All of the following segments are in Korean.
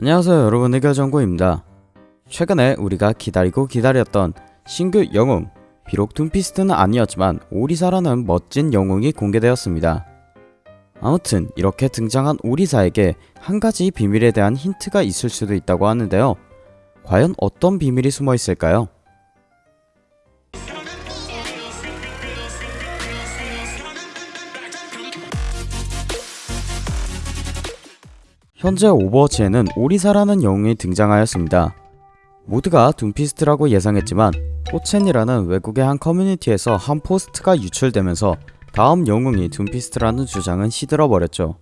안녕하세요 여러분 의결정구입니다. 최근에 우리가 기다리고 기다렸던 신규 영웅 비록 둠피스트는 아니었지만 오리사라는 멋진 영웅이 공개되었습니다. 아무튼 이렇게 등장한 오리사에게 한 가지 비밀에 대한 힌트가 있을 수도 있다고 하는데요. 과연 어떤 비밀이 숨어 있을까요? 현재 오버워치에는 오리사라는 영웅이 등장하였습니다. 모두가 둠피스트라고 예상했지만 포챈이라는 외국의 한 커뮤니티에서 한 post가 유출되면서 다음 영웅이 둠피스트라는 주장은 시들어버렸죠.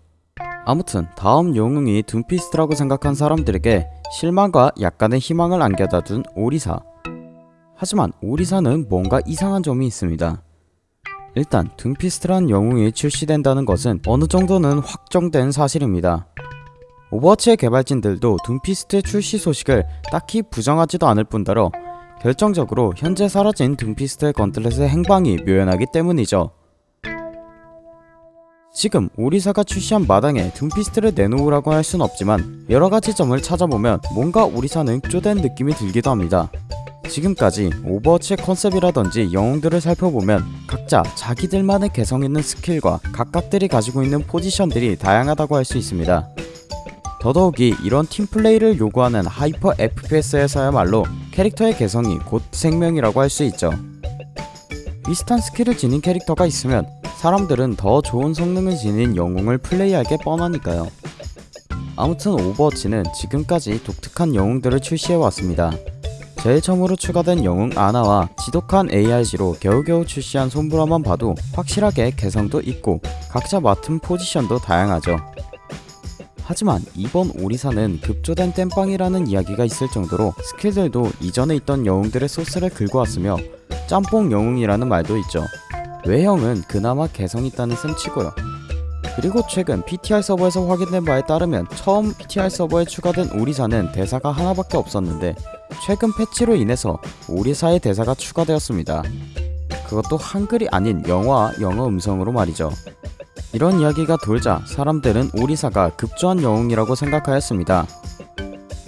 아무튼 다음 영웅이 둠피스트라고 생각한 사람들에게 실망과 약간의 희망을 안겨다 준 오리사. 하지만 오리사는 뭔가 이상한 점이 있습니다. 일단 둠피스트란 영웅이 출시된다는 것은 어느 정도는 확정된 사실입니다. 오버워치의 개발진들도 둠피스트의 출시 소식을 딱히 부정하지도 않을 뿐더러 결정적으로 현재 사라진 둠피스트의 gauntlet의 행방이 묘연하기 때문이죠. 지금 오리사가 출시한 마당에 둠피스트를 내놓으라고 할 순 없지만 여러가지 점을 찾아보면 뭔가 오리사는 급조된 느낌이 들기도 합니다. 지금까지 오버워치의 컨셉이라든지 영웅들을 살펴보면 각자 자기들만의 개성있는 skill과 각각들이 가지고 있는 포지션들이 다양하다고 할 수 있습니다. 더더욱이 이런 팀플레이를 요구하는 hyper FPS에서야말로 캐릭터의 개성이 곧 생명이라고 할 수 있죠. 비슷한 skill을 지닌 캐릭터가 있으면 사람들은 더 좋은 성능을 지닌 영웅을 플레이할 게 뻔하니까요. 아무튼 오버워치는 지금까지 독특한 영웅들을 출시해왔습니다. 제일 처음으로 추가된 영웅 아나와 지독한 ARG로 겨우겨우 출시한 솜브라만 봐도 확실하게 개성도 있고 각자 맡은 포지션도 다양하죠. 하지만 이번 오리사는 급조된 땜빵이라는 이야기가 있을 정도로 스킬들도 이전에 있던 영웅들의 소스를 긁고 왔으며 짬뽕 영웅이라는 말도 있죠. 외형은 그나마 개성 있다는 셈 치고요. 그리고 최근 PTR 서버에서 확인된 바에 따르면 처음 PTR 서버에 추가된 오리사는 대사가 하나밖에 없었는데 최근 패치로 인해서 오리사의 대사가 추가되었습니다. 그것도 한글이 아닌 영어와 영어 음성으로 말이죠. 이런 이야기가 돌자 사람들은 오리사가 급조한 영웅이라고 생각하였습니다.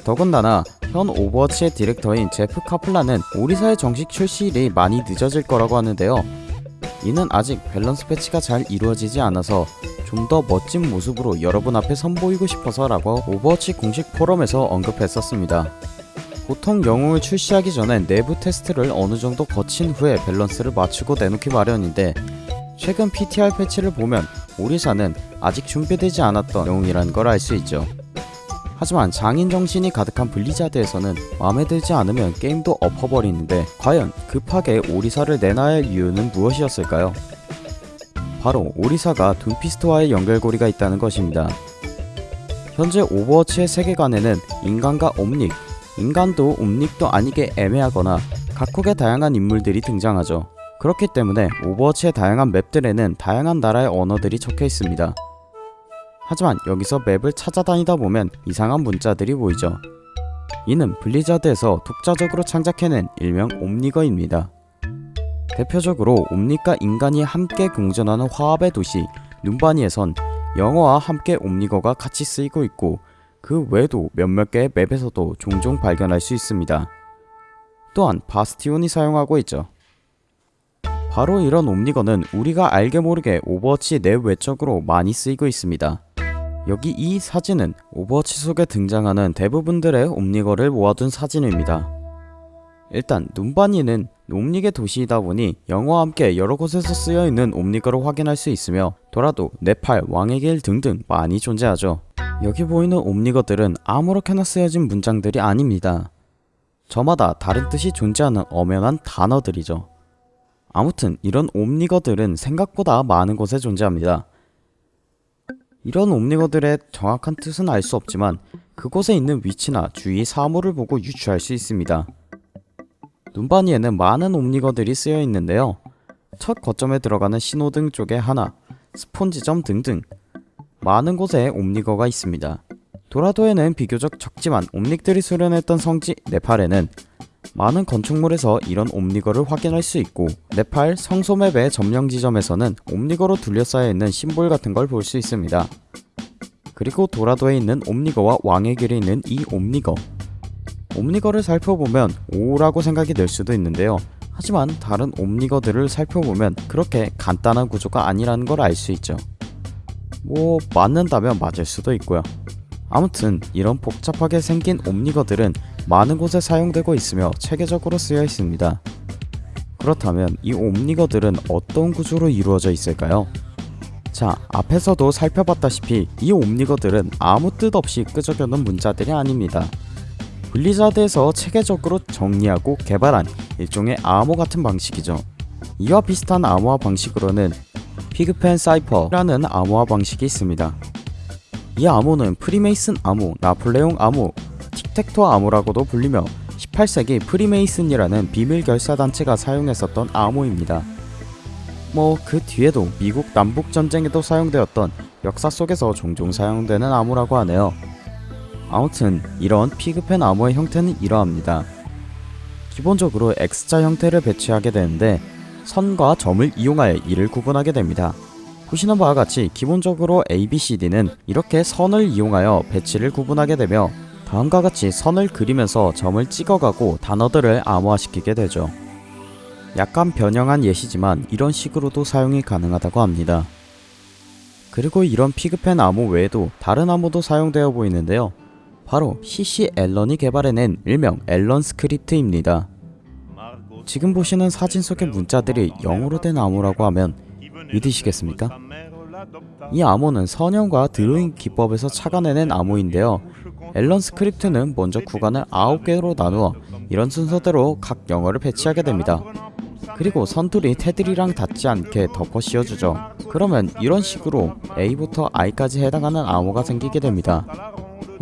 더군다나 현 오버워치의 디렉터인 제프 카플라는 오리사의 정식 출시일이 많이 늦어질 거라고 하는데요. 이는 아직 밸런스 패치가 잘 이루어지지 않아서 좀 더 멋진 모습으로 여러분 앞에 선보이고 싶어서 라고 오버워치 공식 포럼에서 언급했었습니다. 보통 영웅을 출시하기 전엔 내부 테스트를 어느 정도 거친 후에 밸런스를 맞추고 내놓기 마련인데 최근 PTR 패치를 보면 오리사는 아직 준비되지 않았던 영웅이라는 걸 알 수 있죠. 하지만 장인 정신이 가득한 블리자드에서는 마음에 들지 않으면 게임도 엎어버리는데 과연 급하게 오리사를 내놔야 할 이유는 무엇이었을까요? 바로 오리사가 둠피스트와의 연결고리가 있다는 것입니다. 현재 오버워치의 세계관에는 인간과 옴닉, 인간도 옴닉도 아니게 애매하거나 각국의 다양한 인물들이 등장하죠. 그렇기 때문에 오버워치의 다양한 맵들에는 다양한 나라의 언어들이 적혀 있습니다. 하지만 여기서 맵을 찾아다니다 보면 이상한 문자들이 보이죠. 이는 블리자드에서 독자적으로 창작해낸 일명 옴닉어입니다. 대표적으로 옴닉과 인간이 함께 공존하는 화합의 도시 눔바니에선 영어와 함께 옴닉어가 같이 쓰이고 있고 그 외에도 몇몇 개의 맵에서도 종종 발견할 수 있습니다. 또한 바스티온이 사용하고 있죠. 바로 이런 옴닉어는 우리가 알게 모르게 오버워치 내외적으로 많이 쓰이고 있습니다. 여기 이 사진은 오버워치 속에 등장하는 대부분들의 옴닉어를 모아둔 사진입니다. 일단 눔바니는 옴닉의 도시이다 보니 영어와 함께 여러 곳에서 쓰여있는 옴닉어를 확인할 수 있으며 도라도, 네팔, 왕의 길 등등 많이 존재하죠. 여기 보이는 옴니거들은 아무렇게나 쓰여진 문장들이 아닙니다. 저마다 다른 뜻이 존재하는 엄연한 단어들이죠. 아무튼 이런 옴니거들은 생각보다 많은 곳에 존재합니다. 이런 옴니거들의 정확한 뜻은 알 수 없지만 그곳에 있는 위치나 주위 사물을 보고 유추할 수 있습니다. 눈바니에는 많은 옴니거들이 쓰여 있는데요. 첫 거점에 들어가는 신호등 쪽에 하나, 스폰지점 등등 많은 곳에 옴니거가 있습니다. 도라도에는 비교적 적지만 옴닉들이 수련했던 성지 네팔에는 많은 건축물에서 이런 옴니거를 확인할 수 있고 네팔 성소맵의 점령 지점에서는 옴니거로 둘러싸여 있는 심볼 같은 걸 볼 수 있습니다. 그리고 도라도에 있는 옴니거와 왕의 길에 있는 이 옴니거. 옴니거를 살펴보면 5라고 생각이 들 수도 있는데요. 하지만 다른 옴니거들을 살펴보면 그렇게 간단한 구조가 아니라는 걸 알 수 있죠. 뭐 맞는다면 맞을 수도 있고요 아무튼 이런 복잡하게 생긴 옴니거들은 많은 곳에 사용되고 있으며 체계적으로 쓰여 있습니다 그렇다면 이 옴니거들은 어떤 구조로 이루어져 있을까요? 자, 앞에서도 살펴봤다시피 이 옴니거들은 아무 뜻 없이 끄적여놓은 문자들이 아닙니다. 블리자드에서 체계적으로 정리하고 개발한 일종의 암호 같은 방식이죠. 이와 비슷한 암호화 방식으로는 Pigpen cipher라는 암호화 방식이 있습니다. 이 암호는 프리메이슨 암호, 나폴레옹 암호, 틱택토 암호라고도 불리며 18세기 프리메이슨이라는 비밀 결사 단체가 사용했었던 암호입니다. 뭐 그 뒤에도 미국 남북 전쟁에도 사용되었던 역사 속에서 종종 사용되는 암호라고 하네요. 아무튼 이런 피그펜 암호의 형태는 이러합니다. 기본적으로 X자 형태를 배치하게 되는데 선과 점을 이용하여 이를 구분하게 됩니다. 보시는 바와 같이 기본적으로 ABCD는 이렇게 선을 이용하여 배치를 구분하게 되며 다음과 같이 선을 그리면서 점을 찍어가고 단어들을 암호화시키게 되죠. 약간 변형한 예시지만 이런 식으로도 사용이 가능하다고 합니다. 그리고 이런 Pigpen 암호 외에도 다른 암호도 사용되어 보이는데요. 바로 CC 앨런이 개발해낸 일명 앨런 script입니다. 지금 보시는 사진 속의 문자들이 영어로 된 암호라고 하면 믿으시겠습니까? 이 암호는 선형과 드로잉 기법에서 착안해낸 암호인데요. 앨런 script는 먼저 구간을 9개로 나누어 이런 순서대로 각 영어를 배치하게 됩니다. 그리고 선툴이 테두리랑 닿지 않게 덮어 씌워주죠. 그러면 이런 식으로 A부터 I까지 해당하는 암호가 생기게 됩니다.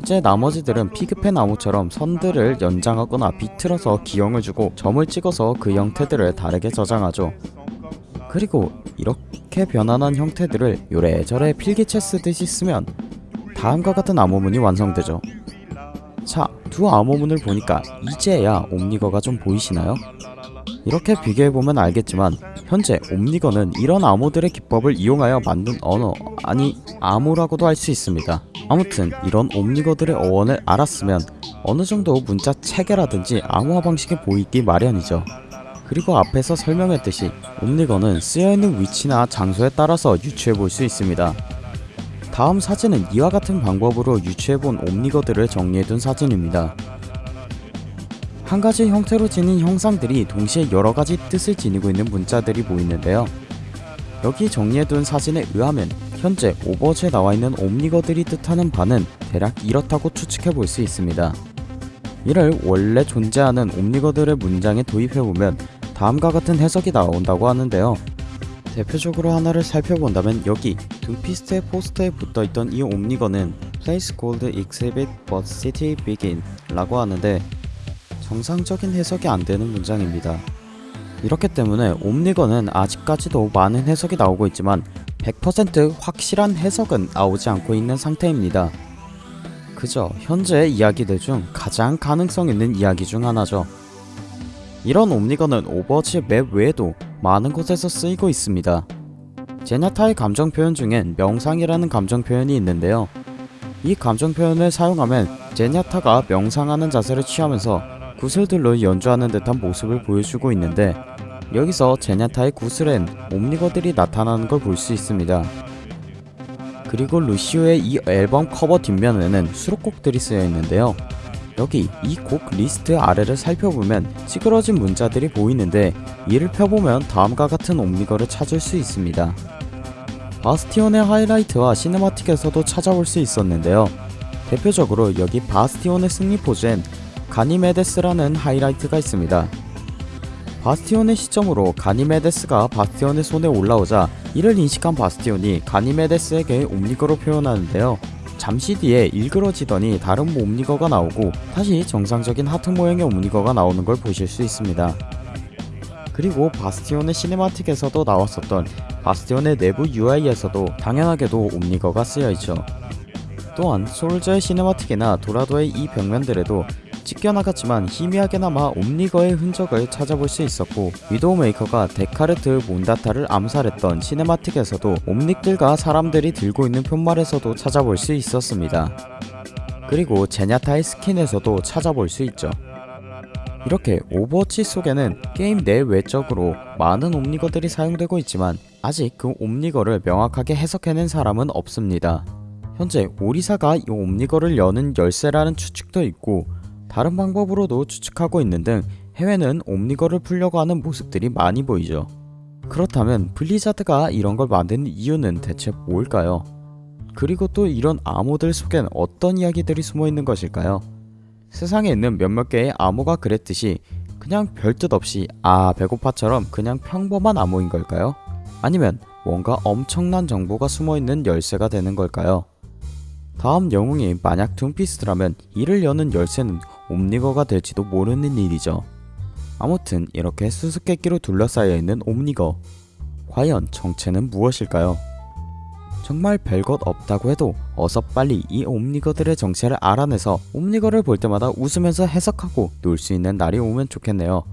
이제 나머지들은 피그펜 암호처럼 선들을 연장하거나 비틀어서 기형을 주고 점을 찍어서 그 형태들을 다르게 저장하죠. 그리고 이렇게 변환한 형태들을 요래저래 필기체 쓰듯이 쓰면 다음과 같은 암호문이 완성되죠. 자, 두 암호문을 보니까 이제야 옴니거가 좀 보이시나요? 이렇게 비교해보면 알겠지만 현재 옴니거는 이런 암호들의 기법을 이용하여 만든 언어, 아니 암호라고도 할 수 있습니다. 아무튼 이런 옴니거들의 어원을 알았으면 어느 정도 문자 체계라든지 암호화 방식이 보이기 마련이죠. 그리고 앞에서 설명했듯이 옴니거는 쓰여있는 위치나 장소에 따라서 유추해 볼 수 있습니다. 다음 사진은 이와 같은 방법으로 유추해본 옴니거들을 정리해둔 사진입니다. 한 가지 형태로 지닌 형상들이 동시에 여러 가지 뜻을 지니고 있는 문자들이 보이는데요. 여기 정리해둔 사진에 의하면 현재 오버워치에 나와있는 옴니거들이 뜻하는 바는 대략 이렇다고 추측해 볼 수 있습니다. 이를 원래 존재하는 옴니거들의 문장에 도입해보면 다음과 같은 해석이 나온다고 하는데요. 대표적으로 하나를 살펴본다면 여기 둠피스트의 포스터에 붙어있던 이 옴니거는 Place called exhibit but city begin 라고 하는데 정상적인 해석이 안되는 문장입니다. 이렇기 때문에 옴닉어는 아직까지도 많은 해석이 나오고 있지만 100% 확실한 해석은 나오지 않고 있는 상태입니다. 그저 현재의 이야기들 중 가장 가능성 있는 이야기 중 하나죠. 이런 옴닉어는 오버워치 맵 외에도 많은 곳에서 쓰이고 있습니다. 제냐타의 감정 표현 중엔 명상이라는 감정 표현이 있는데요. 이 감정 표현을 사용하면 제냐타가 명상하는 자세를 취하면서 구슬들로 연주하는 듯한 모습을 보여주고 있는데 여기서 제냐타의 구슬엔 옴닉어들이 나타나는 걸 볼 수 있습니다. 그리고 루시오의 이 앨범 커버 뒷면에는 수록곡들이 쓰여 있는데요. 여기 이 곡 리스트 아래를 살펴보면 찌그러진 문자들이 보이는데 이를 펴보면 다음과 같은 옴닉어를 찾을 수 있습니다. 바스티온의 하이라이트와 cinematic에서도 찾아볼 수 있었는데요. 대표적으로 여기 바스티온의 승리 포즈엔 가니메데스라는 하이라이트가 있습니다. 바스티온의 시점으로 가니메데스가 바스티온의 손에 올라오자 이를 인식한 바스티온이 가니메데스에게 옴닉어로 표현하는데요. 잠시 뒤에 일그러지더니 다른 옴닉어가 나오고 다시 정상적인 하트 모양의 옴닉어가 나오는 걸 보실 수 있습니다. 그리고 바스티온의 cinematic에서도 나왔었던 바스티온의 내부 UI에서도 당연하게도 옴닉어가 쓰여있죠. 또한 솔저의 cinematic이나 도라도의 이 벽면들에도 찢겨나갔지만 희미하게나마 옴닉어의 흔적을 찾아볼 수 있었고 위도우메이커가 테카르타 몬다타를 암살했던 cinematic에서도 옴닉들과 사람들이 들고 있는 팻말에서도 찾아볼 수 있었습니다. 그리고 제냐타의 스킨에서도 찾아볼 수 있죠. 이렇게 오버워치 속에는 게임 내 외적으로 많은 옴닉어들이 사용되고 있지만 아직 그 옴닉어를 명확하게 해석해낸 사람은 없습니다. 현재 오리사가 이 옴닉어를 여는 열쇠라는 추측도 있고 다른 방법으로도 추측하고 있는 등 해외는 옴닉어를 풀려고 하는 모습들이 많이 보이죠. 그렇다면 블리자드가 이런 걸 만든 이유는 대체 뭘까요? 그리고 또 이런 암호들 속엔 어떤 이야기들이 숨어 있는 것일까요? 세상에 있는 몇몇 개의 암호가 그랬듯이 그냥 별뜻 없이 아 배고파처럼 그냥 평범한 암호인 걸까요? 아니면 뭔가 엄청난 정보가 숨어 있는 열쇠가 되는 걸까요? 다음 영웅이 만약 둠피스트라면 이를 여는 열쇠는 옴니거가 될지도 모르는 일이죠. 아무튼 이렇게 수수께끼로 둘러싸여 있는 옴니거. 과연 정체는 무엇일까요? 정말 별것 없다고 해도 어서 빨리 이 옴니거들의 정체를 알아내서 옴니거를 볼 때마다 웃으면서 해석하고 놀 수 있는 날이 오면 좋겠네요.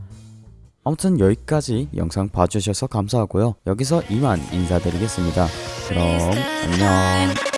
아무튼 여기까지 영상 봐주셔서 감사하고요. 여기서 이만 인사드리겠습니다. 그럼 안녕.